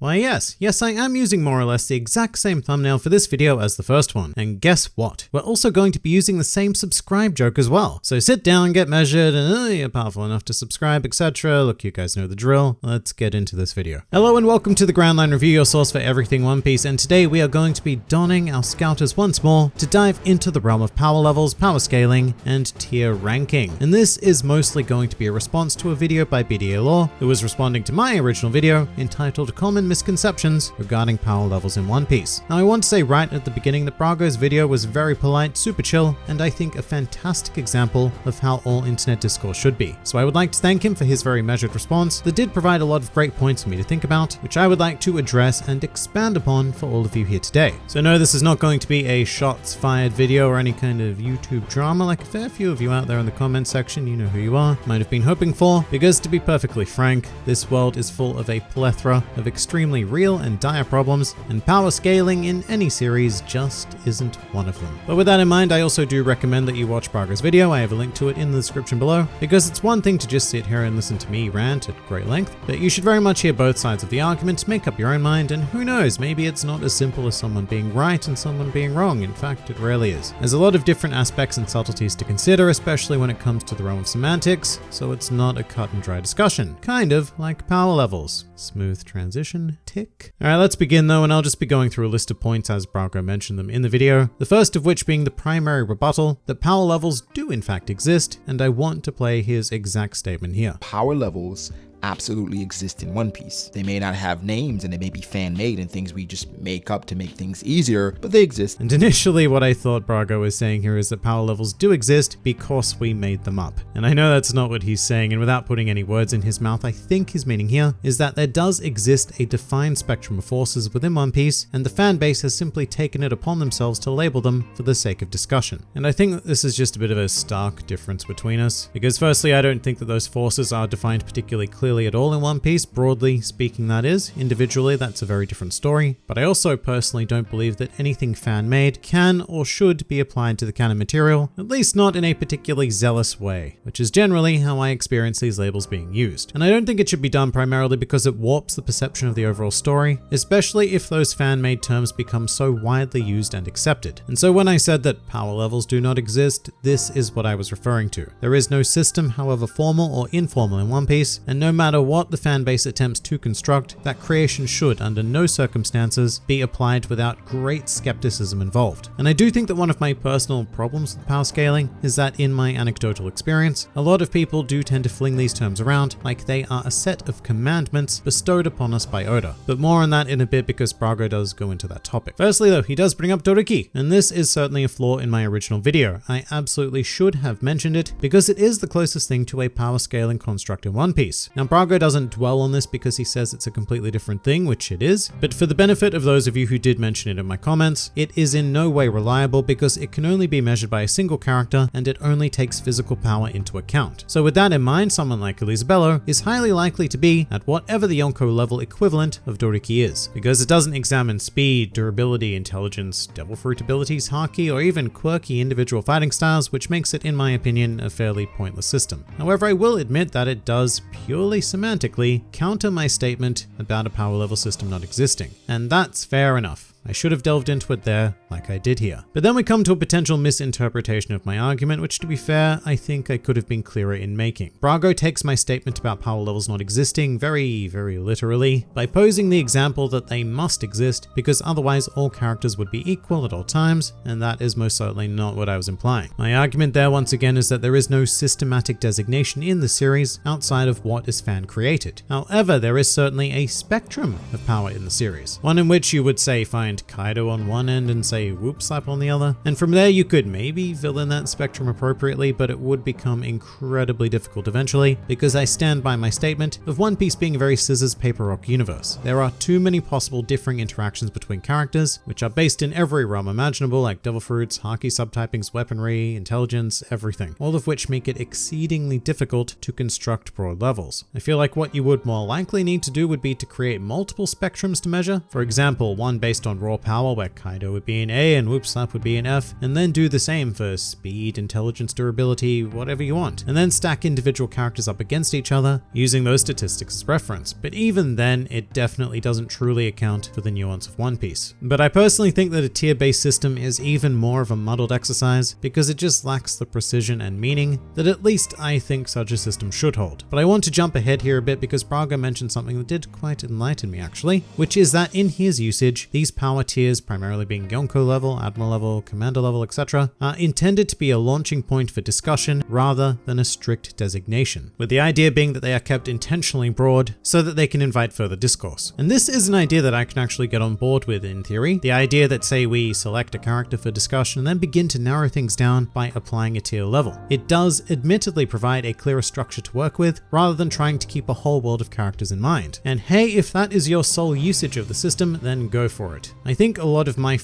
Why yes, yes I am using more or less the exact same thumbnail for this video as the first one. And guess what? We're also going to be using the same subscribe joke as well. So sit down, get measured, and uh, you're powerful enough to subscribe, etc. Look, you guys know the drill. Let's get into this video. Hello and welcome to the Grand Line Review, your source for everything One Piece, and today we are going to be donning our scouters once more to dive into the realm of power levels, power scaling, and tier ranking. And this is mostly going to be a response to a video by BDA Law, who was responding to my original video entitled Common Misconceptions Regarding Power Levels in One Piece. Now I want to say right at the beginning that Brago's video was very polite, super chill, and I think a fantastic example of how all internet discourse should be. So I would like to thank him for his very measured response that did provide a lot of great points for me to think about, which I would like to address and expand upon for all of you here today. So no, this is not going to be a shots fired video or any kind of YouTube drama like a fair few of you out there in the comment section, you know who you are, might have been hoping for, because to be perfectly frank, this world is full of a plethora of extremely real and dire problems, and power scaling in any series just isn't one of them. But with that in mind, I also do recommend that you watch Brago's video, I have a link to it in the description below, because it's one thing to just sit here and listen to me rant at great length, but you should very much hear both sides of the argument, make up your own mind, and who knows, maybe it's not as simple as someone being right and someone being wrong, in fact it rarely is. There's a lot of different aspects and subtleties to consider, especially when it comes to the realm of semantics, so it's not a cut and dry discussion, kind of like power levels. Smooth transition, tick. Alright, let's begin though, and I'll just be going through a list of points as Brago mentioned them in the video, the first of which being the primary rebuttal that power levels do in fact exist, and I want to play his exact statement here. Power levels absolutely exist in One Piece. They may not have names and they may be fan made and things we just make up to make things easier, but they exist. And initially what I thought Brago was saying here is that power levels do exist because we made them up. And I know that's not what he's saying and without putting any words in his mouth, I think his meaning here is that there does exist a defined spectrum of forces within One Piece and the fan base has simply taken it upon themselves to label them for the sake of discussion. And I think that this is just a bit of a stark difference between us because firstly I don't think that those forces are defined particularly clearly at all in One Piece, broadly speaking that is. Individually that's a very different story, but I also personally don't believe that anything fan-made can or should be applied to the canon material, at least not in a particularly zealous way, which is generally how I experience these labels being used. And I don't think it should be done primarily because it warps the perception of the overall story, especially if those fan-made terms become so widely used and accepted. And so when I said that power levels do not exist, this is what I was referring to. There is no system, however formal or informal in One Piece, and no matter what the fanbase attempts to construct, that creation should, under no circumstances, be applied without great skepticism involved. And I do think that one of my personal problems with power scaling is that in my anecdotal experience, a lot of people do tend to fling these terms around like they are a set of commandments bestowed upon us by Oda. But more on that in a bit because Brago does go into that topic. Firstly though, he does bring up Doriki, and this is certainly a flaw in my original video. I absolutely should have mentioned it because it is the closest thing to a power scaling construct in One Piece. Now Brago doesn't dwell on this because he says it's a completely different thing, which it is, but for the benefit of those of you who did mention it in my comments, it is in no way reliable because it can only be measured by a single character and it only takes physical power into account. So with that in mind, someone like Elizabello is highly likely to be at whatever the Yonko level equivalent of Doriki is, because it doesn't examine speed, durability, intelligence, devil fruit abilities, haki, or even quirky individual fighting styles, which makes it, in my opinion, a fairly pointless system. However, I will admit that it does purely semantically counter my statement about a power level system not existing, and that's fair enough. I should have delved into it there, like I did here. But then we come to a potential misinterpretation of my argument, which to be fair, I think I could have been clearer in making. Brago takes my statement about power levels not existing very, very literally by posing the example that they must exist because otherwise all characters would be equal at all times, and that is most certainly not what I was implying. My argument there once again is that there is no systematic designation in the series outside of what is fan created. However, there is certainly a spectrum of power in the series, one in which you would say find Kaido on one end and say whoop slap on the other. And from there you could maybe fill in that spectrum appropriately, but it would become incredibly difficult eventually because I stand by my statement of One Piece being a very scissors paper rock universe. There are too many possible differing interactions between characters, which are based in every realm imaginable like devil fruits, haki subtypings, weaponry, intelligence, everything, all of which make it exceedingly difficult to construct broad levels. I feel like what you would more likely need to do would be to create multiple spectrums to measure, for example, one based on on raw power where Kaido would be an A and Whoop Slap would be an F, and then do the same for speed, intelligence, durability, whatever you want, and then stack individual characters up against each other using those statistics as reference. But even then, it definitely doesn't truly account for the nuance of One Piece. But I personally think that a tier-based system is even more of a muddled exercise because it just lacks the precision and meaning that at least I think such a system should hold. But I want to jump ahead here a bit because Brago mentioned something that did quite enlighten me actually, which is that in his usage, these power tiers, primarily being Yonko level, Admiral level, Commander level, etc., are intended to be a launching point for discussion rather than a strict designation, with the idea being that they are kept intentionally broad so that they can invite further discourse. And this is an idea that I can actually get on board with in theory. The idea that say we select a character for discussion and then begin to narrow things down by applying a tier level. It does admittedly provide a clearer structure to work with rather than trying to keep a whole world of characters in mind. And hey, if that is your sole usage of the system, then go for it. I think a lot of my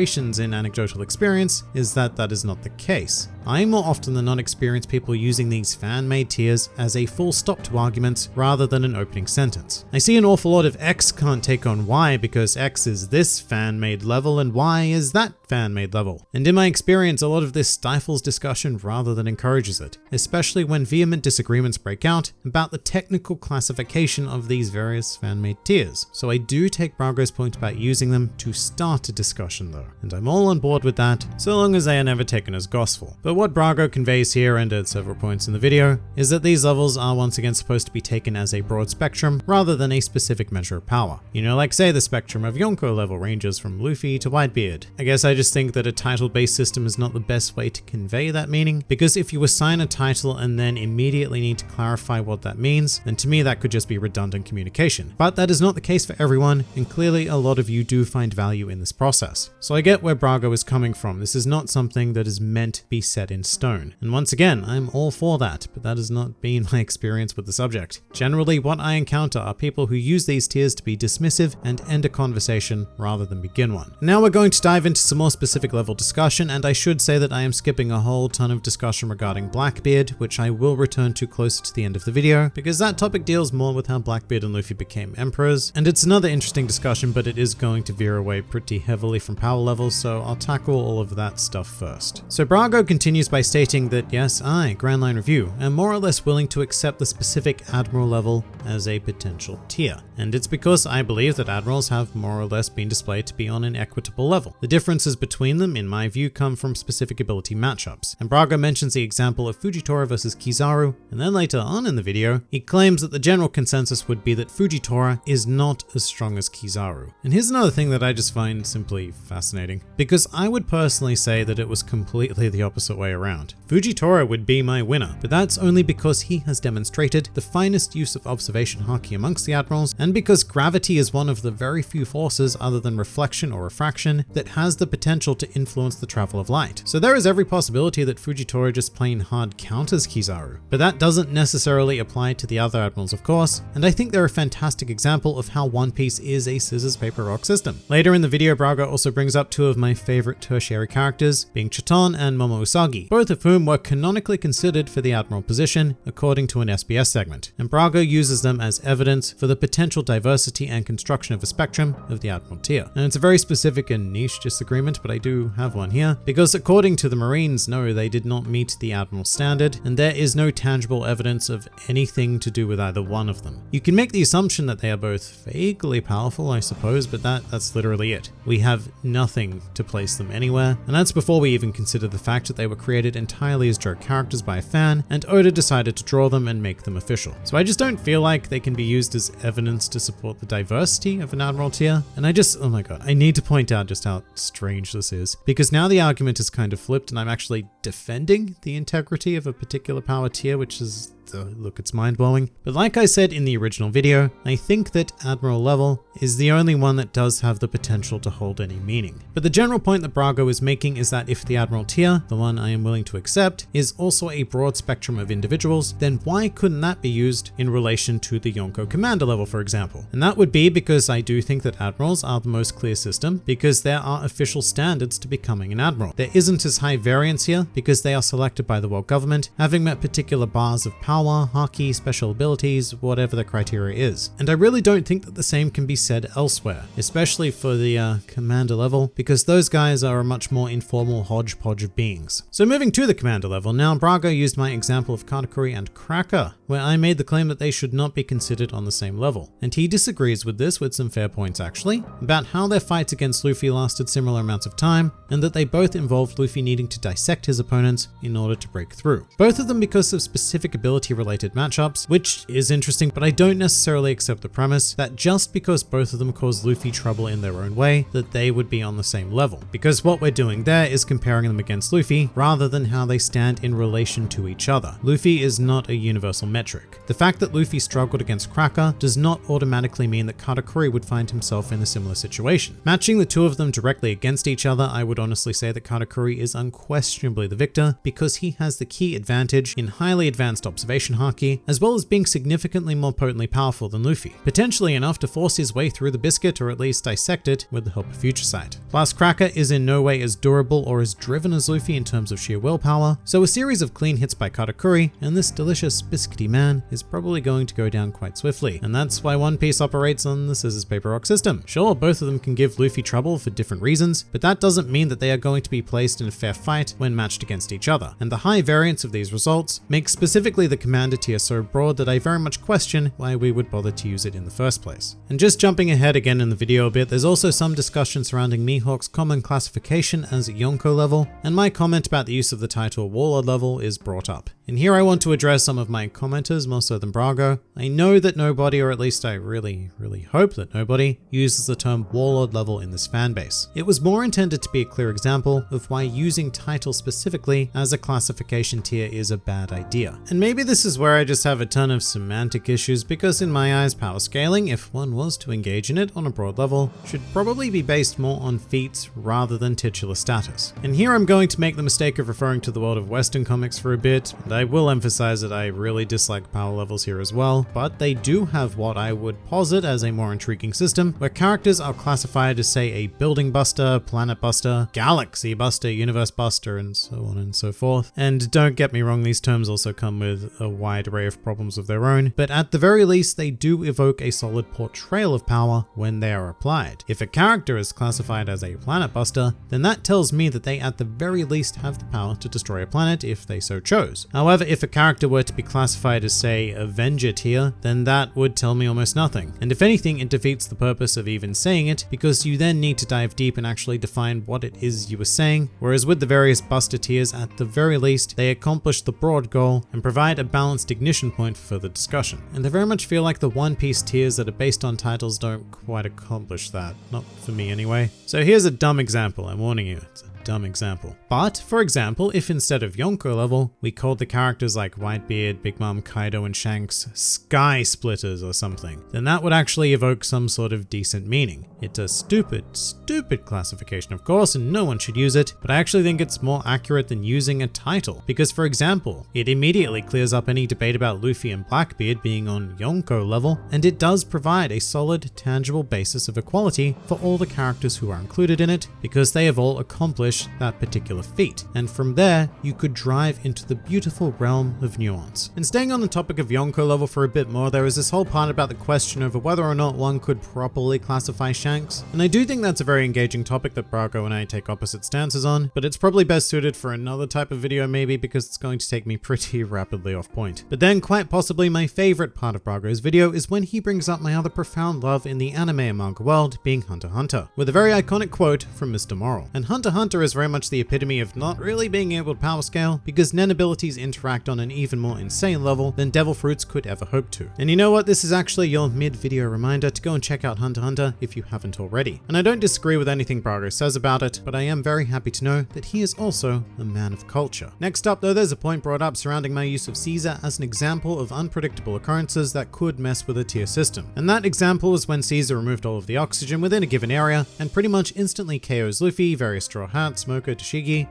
frustrations in anecdotal experience is that that is not the case. I more often than not experience people using these fan-made tiers as a full stop to arguments rather than an opening sentence. I see an awful lot of X can't take on Y because X is this fan-made level and Y is that fan-made level. And in my experience, a lot of this stifles discussion rather than encourages it, especially when vehement disagreements break out about the technical classification of these various fan-made tiers. So I do take Brago's point about using them to start a discussion though, and I'm all on board with that, so long as they are never taken as gospel. But what Brago conveys here and at several points in the video is that these levels are once again supposed to be taken as a broad spectrum rather than a specific measure of power. You know, like say the spectrum of Yonko level ranges from Luffy to Whitebeard. I guess I just think that a title-based system is not the best way to convey that meaning, because if you assign a title and then immediately need to clarify what that means, then to me that could just be redundant communication. But that is not the case for everyone, and clearly a lot of you do find value in this process. So I get where Brago is coming from. This is not something that is meant to be set in stone. And once again, I'm all for that, but that has not been my experience with the subject. Generally, what I encounter are people who use these tiers to be dismissive and end a conversation rather than begin one. Now we're going to dive into some more specific level discussion, and I should say that I am skipping a whole ton of discussion regarding Blackbeard, which I will return to closer to the end of the video, because that topic deals more with how Blackbeard and Luffy became emperors, and it's another interesting discussion, but it is going to veer away pretty heavily from power levels, so I'll tackle all of that stuff first. So Brago continues continues by stating that yes, I, Grand Line Review, am more or less willing to accept the specific Admiral level as a potential tier. And it's because I believe that Admirals have more or less been displayed to be on an equitable level. The differences between them, in my view, come from specific ability matchups. And Brago mentions the example of Fujitora versus Kizaru, and then later on in the video, he claims that the general consensus would be that Fujitora is not as strong as Kizaru. And here's another thing that I just find simply fascinating, because I would personally say that it was completely the opposite way around. Fujitora would be my winner, but that's only because he has demonstrated the finest use of observation haki amongst the admirals, and because gravity is one of the very few forces other than reflection or refraction that has the potential to influence the travel of light. So there is every possibility that Fujitora just plain hard counters Kizaru, but that doesn't necessarily apply to the other admirals of course, and I think they're a fantastic example of how One Piece is a scissors paper rock system. Later in the video, Brago also brings up two of my favorite tertiary characters, being Chaton and Momo Both of whom were canonically considered for the admiral position according to an SBS segment, and Brago uses them as evidence for the potential diversity and construction of a spectrum of the admiral tier. And it's a very specific and niche disagreement, but I do have one here, because according to the Marines, no, they did not meet the admiral standard, and there is no tangible evidence of anything to do with either one of them. You can make the assumption that they are both vaguely powerful, I suppose, but that, that's literally it. We have nothing to place them anywhere, and that's before we even consider the fact that they were created entirely as joke characters by a fan, and Oda decided to draw them and make them official. So I just don't feel like they can be used as evidence to support the diversity of an Admiral tier, and I just, oh my god, I need to point out just how strange this is, because now the argument is kind of flipped and I'm actually defending the integrity of a particular power tier, which is look, it's mind-blowing. But like I said in the original video, I think that Admiral level is the only one that does have the potential to hold any meaning. But the general point that Brago is making is that if the Admiral tier, the one I am willing to accept, is also a broad spectrum of individuals, then why couldn't that be used in relation to the Yonko Commander level, for example? And that would be because I do think that Admirals are the most clear system because there are official standards to becoming an Admiral. There isn't as high variance here because they are selected by the world government, having met particular bars of power power, haki, special abilities, whatever the criteria is. And I really don't think that the same can be said elsewhere, especially for the uh, commander level, because those guys are a much more informal hodgepodge of beings. So moving to the commander level, now Brago used my example of Katakuri and Cracker, where I made the claim that they should not be considered on the same level. And he disagrees with this with some fair points actually, about how their fights against Luffy lasted similar amounts of time, and that they both involved Luffy needing to dissect his opponents in order to break through. Both of them because of specific related matchups, which is interesting, but I don't necessarily accept the premise that just because both of them caused Luffy trouble in their own way, that they would be on the same level. Because what we're doing there is comparing them against Luffy rather than how they stand in relation to each other. Luffy is not a universal metric. The fact that Luffy struggled against Cracker does not automatically mean that Katakuri would find himself in a similar situation. Matching the two of them directly against each other, I would honestly say that Katakuri is unquestionably the victor because he has the key advantage in highly advanced observation haki, as well as being significantly more potently powerful than Luffy, potentially enough to force his way through the biscuit or at least dissect it with the help of Future Sight. Plus, Cracker is in no way as durable or as driven as Luffy in terms of sheer willpower, so a series of clean hits by Katakuri and this delicious biscuity man is probably going to go down quite swiftly, and that's why One Piece operates on the scissors paper rock system. Sure, both of them can give Luffy trouble for different reasons, but that doesn't mean that they are going to be placed in a fair fight when matched against each other. And the high variance of these results makes specifically the commander tier so broad that I very much question why we would bother to use it in the first place. And just jumping ahead again in the video a bit, there's also some discussion surrounding Mihawk's common classification as Yonko level, and my comment about the use of the title Warlord level is brought up. And here I want to address some of my commenters more so than Brago. I know that nobody, or at least I really, really hope that nobody, uses the term Warlord level in this fanbase. It was more intended to be a clear example of why using title specifically as a classification tier is a bad idea. And maybe this is where I just have a ton of semantic issues because in my eyes power scaling, if one was to engage in it on a broad level, should probably be based more on feats rather than titular status. And here I'm going to make the mistake of referring to the world of western comics for a bit, and I will emphasize that I really dislike power levels here as well, but they do have what I would posit as a more intriguing system where characters are classified as say a building buster, planet buster, galaxy buster, universe buster, and so on and so forth. And don't get me wrong, these terms also come with a wide array of problems of their own, but at the very least they do evoke a solid portrayal of power when they are applied. If a character is classified as a planet buster, then that tells me that they at the very least have the power to destroy a planet if they so chose. However, if a character were to be classified as say Avenger tier, then that would tell me almost nothing. And if anything, it defeats the purpose of even saying it because you then need to dive deep and actually define what it is you were saying. Whereas with the various buster tiers, at the very least, they accomplish the broad goal and provide a balanced ignition point for further discussion. And I very much feel like the One Piece tiers that are based on titles don't quite accomplish that. Not for me anyway. So here's a dumb example, I'm warning you. It's a dumb example. But, for example, if instead of Yonko level, we called the characters like Whitebeard, Big Mom, Kaido, and Shanks Sky Splitters or something, then that would actually evoke some sort of decent meaning. It's a stupid, stupid classification of course, and no one should use it, but I actually think it's more accurate than using a title. Because for example, it immediately clears up any debate about Luffy and Blackbeard being on Yonko level, and it does provide a solid, tangible basis of equality for all the characters who are included in it, because they have all accomplished that particular feat. And from there, you could drive into the beautiful realm of nuance. And staying on the topic of Yonko level for a bit more, there is this whole part about the question over whether or not one could properly classify Shanks. And I do think that's a very engaging topic that Brago and I take opposite stances on, but it's probably best suited for another type of video maybe because it's going to take me pretty rapidly off point. But then quite possibly my favorite part of Brago's video is when he brings up my other profound love in the anime and manga world being Hunter x Hunter, with a very iconic quote from Mr. Moral. And Hunter x Hunter is very much the epitome of not really being able to power scale because Nen abilities interact on an even more insane level than Devil Fruits could ever hope to. And you know what? This is actually your mid-video reminder to go and check out Hunter Hunter if you haven't already. And I don't disagree with anything Brago says about it, but I am very happy to know that he is also a man of culture. Next up though, there's a point brought up surrounding my use of Caesar as an example of unpredictable occurrences that could mess with a tier system. And that example was when Caesar removed all of the oxygen within a given area and pretty much instantly KOs Luffy, various Straw Hats, Smoker,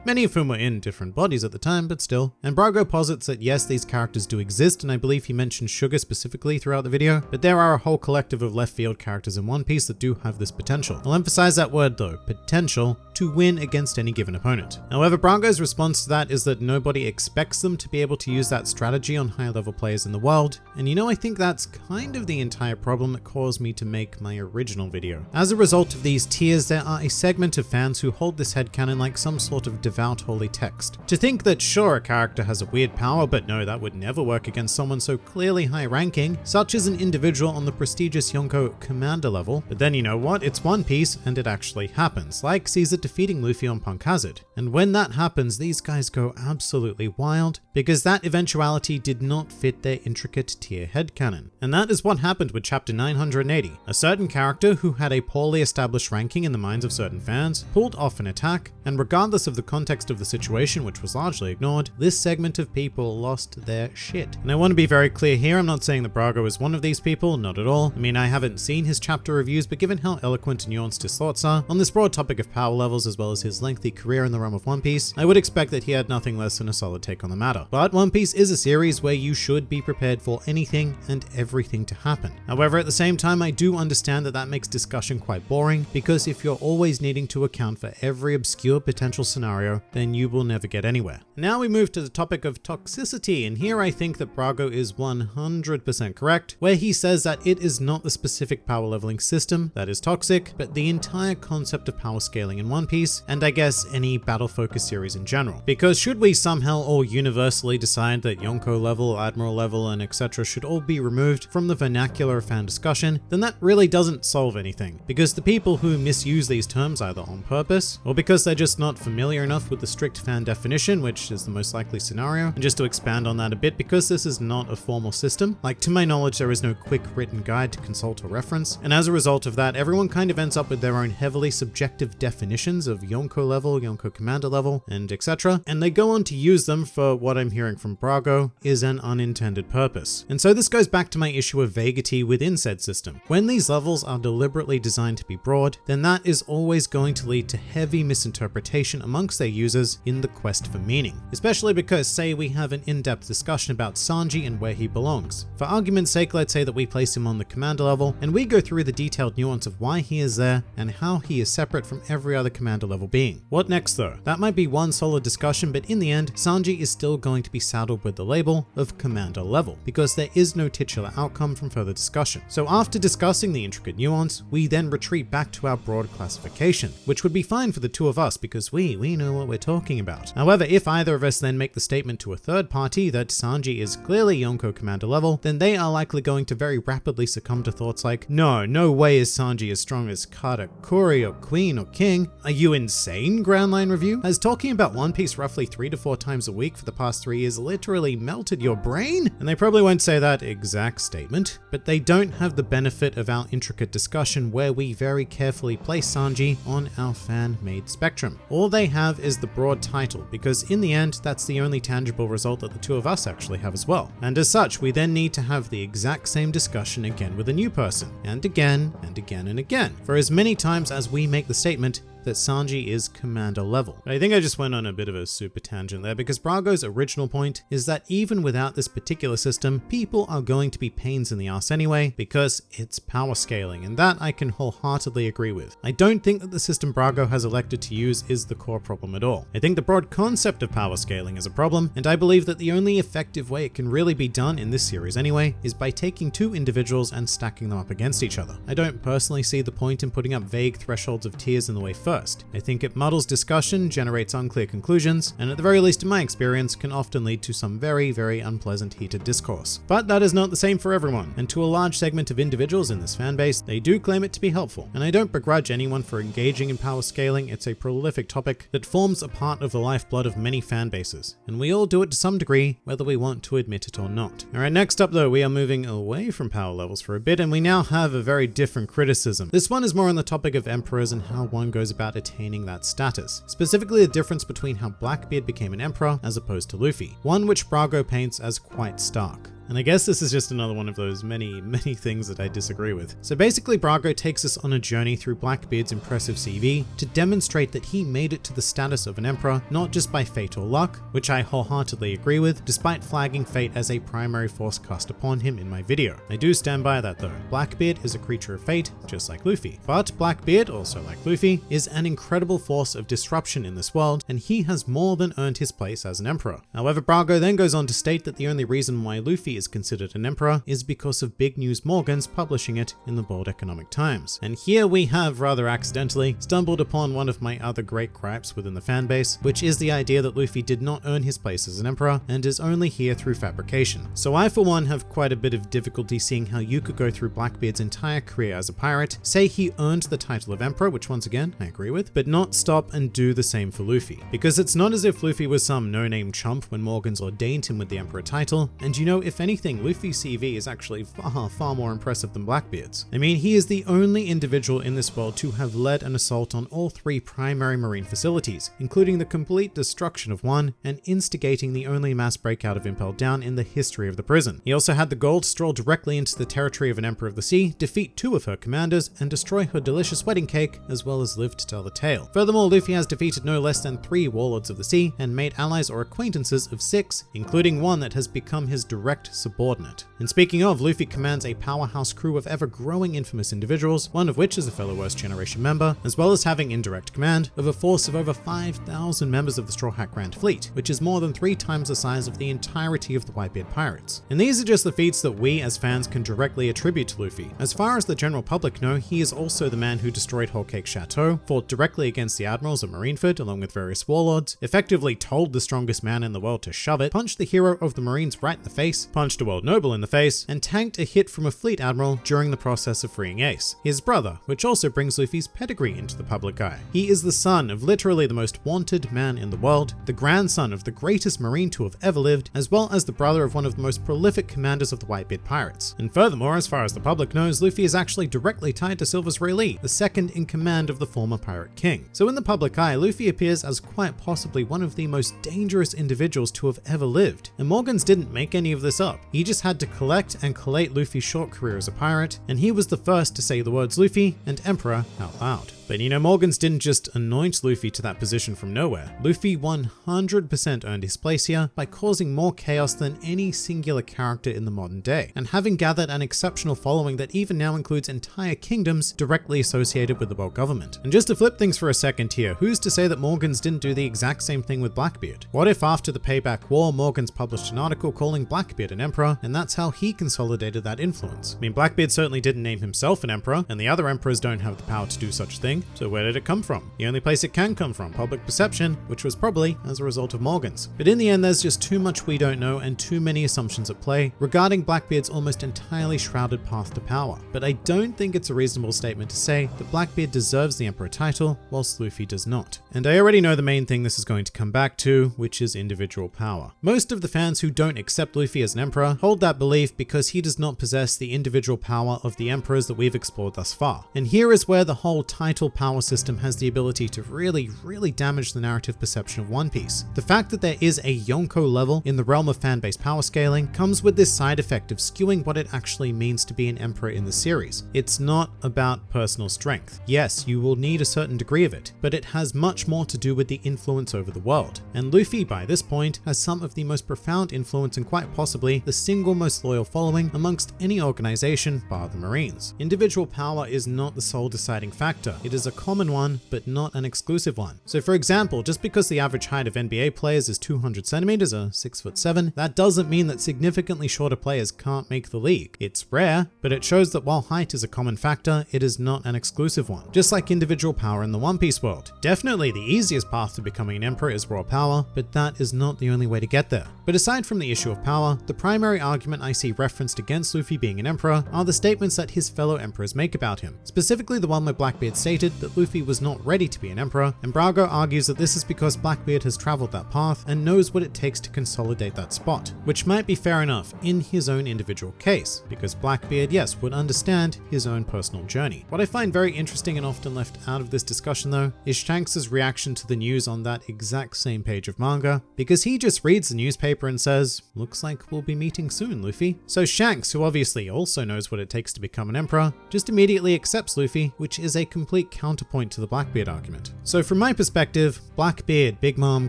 Many of whom were in different bodies at the time, but still. And Brago posits that yes, these characters do exist, and I believe he mentioned Sugar specifically throughout the video, but there are a whole collective of left field characters in One Piece that do have this potential. I'll emphasize that word though, potential, to win against any given opponent. However, Brago's response to that is that nobody expects them to be able to use that strategy on high level players in the world, and you know I think that's kind of the entire problem that caused me to make my original video. As a result of these tiers, there are a segment of fans who hold this headcanon like some sort of devout holy text. To think that sure a character has a weird power, but no that would never work against someone so clearly high ranking, such as an individual on the prestigious Yonko commander level, but then you know what, it's One Piece and it actually happens, like Caesar defeating Luffy on Punk Hazard. And when that happens, these guys go absolutely wild because that eventuality did not fit their intricate tier headcanon. And that is what happened with chapter 980. A certain character who had a poorly established ranking in the minds of certain fans pulled off an attack, and regardless of the context of the situation, which was largely ignored, this segment of people lost their shit. And I want to be very clear here, I'm not saying that Brago is one of these people, not at all. I mean, I haven't seen his chapter reviews, but given how eloquent and nuanced his thoughts are on this broad topic of power levels as well as his lengthy career in the realm of One Piece, I would expect that he had nothing less than a solid take on the matter. But One Piece is a series where you should be prepared for anything and everything to happen. However, at the same time, I do understand that that makes discussion quite boring because if you're always needing to account for every obscure potential scenario, then you will never get anywhere. Now we move to the topic of toxicity, and here I think that Brago is 100% correct, where he says that it is not the specific power leveling system that is toxic, but the entire concept of power scaling in One Piece, and I guess any battle focused series in general. Because should we somehow all universally decide that Yonko level, Admiral level, and etc. should all be removed from the vernacular fan discussion, then that really doesn't solve anything, because the people who misuse these terms either on purpose, or because they're just not familiar enough with the strict fan definition, which is the most likely scenario, and just to expand on that a bit, because this is not a formal system, like to my knowledge there is no quick written guide to consult or reference, and as a result of that, everyone kind of ends up with their own heavily subjective definitions of Yonko level, Yonko commander level, and etc., and they go on to use them for what I'm hearing from Brago is an unintended purpose. And so this goes back to my issue of vaguity within said system. When these levels are deliberately designed to be broad, then that is always going to lead to heavy misinterpretation amongst their users in the quest for meaning. Especially because say we have an in-depth discussion about Sanji and where he belongs. For argument's sake, let's say that we place him on the commander level and we go through the detailed nuance of why he is there and how he is separate from every other commander level being. What next though? That might be one solid discussion, but in the end, Sanji is still going to be saddled with the label of commander level because there is no titular outcome from further discussion. So after discussing the intricate nuance, we then retreat back to our broad classification, which would be fine for the two of us because we, we know what we're talking about. However, if either of us then make the statement to a third party that Sanji is clearly Yonko commander level, then they are likely going to very rapidly succumb to thoughts like, no, no way is Sanji as strong as Katakuri or Queen or King. Are you insane, Grand Line Review? Has talking about One Piece roughly three to four times a week for the past three years literally melted your brain? And they probably won't say that exact statement, but they don't have the benefit of our intricate discussion where we very carefully place Sanji on our fan-made spectrum. All they have is the broad title, because in the end, that's the only tangible result that the two of us actually have as well. And as such, we then need to have the exact same discussion again with a new person, and again, and again, and again, for as many times as we make the statement, that Sanji is commander level. I think I just went on a bit of a super tangent there because Brago's original point is that even without this particular system, people are going to be pains in the ass anyway because it's power scaling and that I can wholeheartedly agree with. I don't think that the system Brago has elected to use is the core problem at all. I think the broad concept of power scaling is a problem and I believe that the only effective way it can really be done in this series anyway is by taking two individuals and stacking them up against each other. I don't personally see the point in putting up vague thresholds of tiers in the way first. I think it muddles discussion, generates unclear conclusions, and at the very least in my experience can often lead to some very, very unpleasant heated discourse. But that is not the same for everyone, and to a large segment of individuals in this fanbase, they do claim it to be helpful. And I don't begrudge anyone for engaging in power scaling, it's a prolific topic that forms a part of the lifeblood of many fanbases, and we all do it to some degree, whether we want to admit it or not. Alright, next up though, we are moving away from power levels for a bit, and we now have a very different criticism. This one is more on the topic of emperors and how one goes about attaining that status, specifically the difference between how Blackbeard became an emperor as opposed to Luffy, one which Brago paints as quite stark. And I guess this is just another one of those many, many things that I disagree with. So basically, Brago takes us on a journey through Blackbeard's impressive CV to demonstrate that he made it to the status of an emperor not just by fate or luck, which I wholeheartedly agree with, despite flagging fate as a primary force cast upon him in my video. I do stand by that though. Blackbeard is a creature of fate, just like Luffy. But Blackbeard, also like Luffy, is an incredible force of disruption in this world, and he has more than earned his place as an emperor. However, Brago then goes on to state that the only reason why Luffy is considered an emperor is because of Big News Morgans publishing it in the Bold Economic Times. And here we have, rather accidentally, stumbled upon one of my other great gripes within the fanbase, which is the idea that Luffy did not earn his place as an emperor and is only here through fabrication. So I for one have quite a bit of difficulty seeing how you could go through Blackbeard's entire career as a pirate, say he earned the title of emperor, which once again I agree with, but not stop and do the same for Luffy. Because it's not as if Luffy was some no-name chump when Morgans ordained him with the emperor title, and you know, if anything, Luffy's CV is actually far, far more impressive than Blackbeard's. I mean, he is the only individual in this world to have led an assault on all three primary marine facilities, including the complete destruction of one and instigating the only mass breakout of Impel Down in the history of the prison. He also had the goal to stroll directly into the territory of an Emperor of the Sea, defeat two of her commanders, and destroy her delicious wedding cake, as well as live to tell the tale. Furthermore, Luffy has defeated no less than three Warlords of the Sea and made allies or acquaintances of six, including one that has become his direct subordinate. And speaking of, Luffy commands a powerhouse crew of ever-growing infamous individuals, one of which is a fellow Worst Generation member, as well as having indirect command of a force of over 5,000 members of the Straw Hat Grand Fleet, which is more than three times the size of the entirety of the Whitebeard Pirates. And these are just the feats that we as fans can directly attribute to Luffy. As far as the general public know, he is also the man who destroyed Whole Cake Chateau, fought directly against the admirals at Marineford along with various warlords, effectively told the strongest man in the world to shove it, punched the hero of the Marines right in the face, punched a world noble in the face, and tanked a hit from a fleet admiral during the process of freeing Ace, his brother, which also brings Luffy's pedigree into the public eye. He is the son of literally the most wanted man in the world, the grandson of the greatest marine to have ever lived, as well as the brother of one of the most prolific commanders of the Whitebeard Pirates. And furthermore, as far as the public knows, Luffy is actually directly tied to Silvers Rayleigh, the second in command of the former Pirate King. So in the public eye, Luffy appears as quite possibly one of the most dangerous individuals to have ever lived. And Morgans didn't make any of this up. He just had to collect and collate Luffy's short career as a pirate, and he was the first to say the words Luffy and Emperor out loud. But you know, Morgans didn't just anoint Luffy to that position from nowhere. Luffy 100% earned his place here by causing more chaos than any singular character in the modern day, and having gathered an exceptional following that even now includes entire kingdoms directly associated with the world government. And just to flip things for a second here, who's to say that Morgans didn't do the exact same thing with Blackbeard? What if after the Payback War, Morgans published an article calling Blackbeard an emperor, and that's how he consolidated that influence? I mean, Blackbeard certainly didn't name himself an emperor, and the other emperors don't have the power to do such thing, so where did it come from? The only place it can come from, public perception, which was probably as a result of Morgans. But in the end, there's just too much we don't know and too many assumptions at play regarding Blackbeard's almost entirely shrouded path to power. But I don't think it's a reasonable statement to say that Blackbeard deserves the Emperor title, whilst Luffy does not. And I already know the main thing this is going to come back to, which is individual power. Most of the fans who don't accept Luffy as an Emperor hold that belief because he does not possess the individual power of the Emperors that we've explored thus far. And here is where the whole title power system has the ability to really, really damage the narrative perception of One Piece. The fact that there is a Yonko level in the realm of fan-based power scaling comes with this side effect of skewing what it actually means to be an emperor in the series. It's not about personal strength. Yes, you will need a certain degree of it, but it has much more to do with the influence over the world. And Luffy, by this point, has some of the most profound influence and quite possibly the single most loyal following amongst any organization bar the Marines. Individual power is not the sole deciding factor. It is a common one, but not an exclusive one. So for example, just because the average height of NBA players is 200 centimeters or 6 foot 7, that doesn't mean that significantly shorter players can't make the league. It's rare, but it shows that while height is a common factor, it is not an exclusive one. Just like individual power in the One Piece world. Definitely the easiest path to becoming an emperor is raw power, but that is not the only way to get there. But aside from the issue of power, the primary argument I see referenced against Luffy being an emperor are the statements that his fellow emperors make about him. Specifically the one where Blackbeard stated stated that Luffy was not ready to be an emperor, and Brago argues that this is because Blackbeard has traveled that path and knows what it takes to consolidate that spot, which might be fair enough in his own individual case, because Blackbeard, yes, would understand his own personal journey. What I find very interesting and often left out of this discussion though, is Shanks' reaction to the news on that exact same page of manga, because he just reads the newspaper and says, looks like we'll be meeting soon, Luffy. So Shanks, who obviously also knows what it takes to become an emperor, just immediately accepts Luffy, which is a complete counterpoint to the Blackbeard argument. So from my perspective, Blackbeard, Big Mom,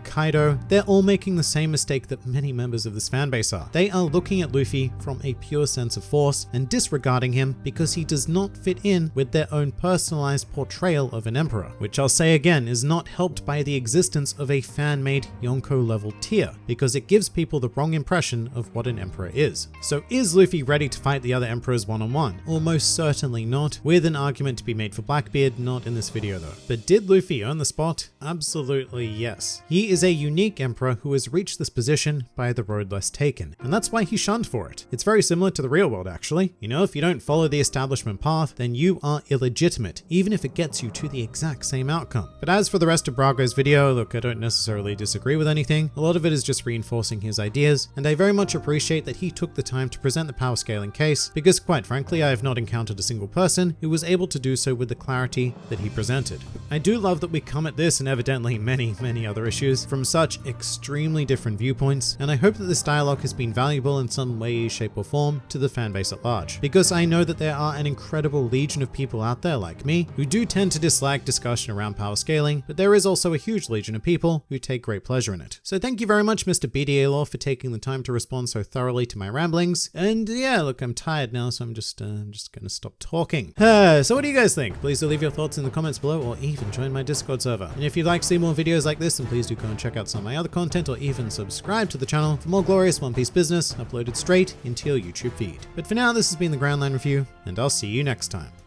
Kaido, they're all making the same mistake that many members of this fanbase are. They are looking at Luffy from a pure sense of force and disregarding him because he does not fit in with their own personalized portrayal of an emperor, which I'll say again is not helped by the existence of a fan-made Yonko level tier, because it gives people the wrong impression of what an emperor is. So is Luffy ready to fight the other emperors one-on-one? -on -one? Almost certainly not, with an argument to be made for Blackbeard, not in this video though. But did Luffy earn the spot? Absolutely yes. He is a unique emperor who has reached this position by the road less taken, and that's why he shunned for it. It's very similar to the real world actually. You know, if you don't follow the establishment path, then you are illegitimate, even if it gets you to the exact same outcome. But as for the rest of Brago's video, look, I don't necessarily disagree with anything. A lot of it is just reinforcing his ideas, and I very much appreciate that he took the time to present the power scaling case, because quite frankly, I have not encountered a single person who was able to do so with the clarity that he presented. I do love that we come at this and evidently many, many other issues from such extremely different viewpoints, and I hope that this dialogue has been valuable in some way, shape or form to the fanbase at large, because I know that there are an incredible legion of people out there like me who do tend to dislike discussion around power scaling, but there is also a huge legion of people who take great pleasure in it. So thank you very much, Mr. BDA Law, for taking the time to respond so thoroughly to my ramblings. And yeah, look, I'm tired now, so I'm just, uh, I'm just gonna stop talking. Uh, so what do you guys think? Please do leave your thoughts in the comments below or even join my Discord server. And if you'd like to see more videos like this, then please do go and check out some of my other content or even subscribe to the channel for more glorious One Piece business uploaded straight into your YouTube feed. But for now, this has been the Grand Line Review, and I'll see you next time.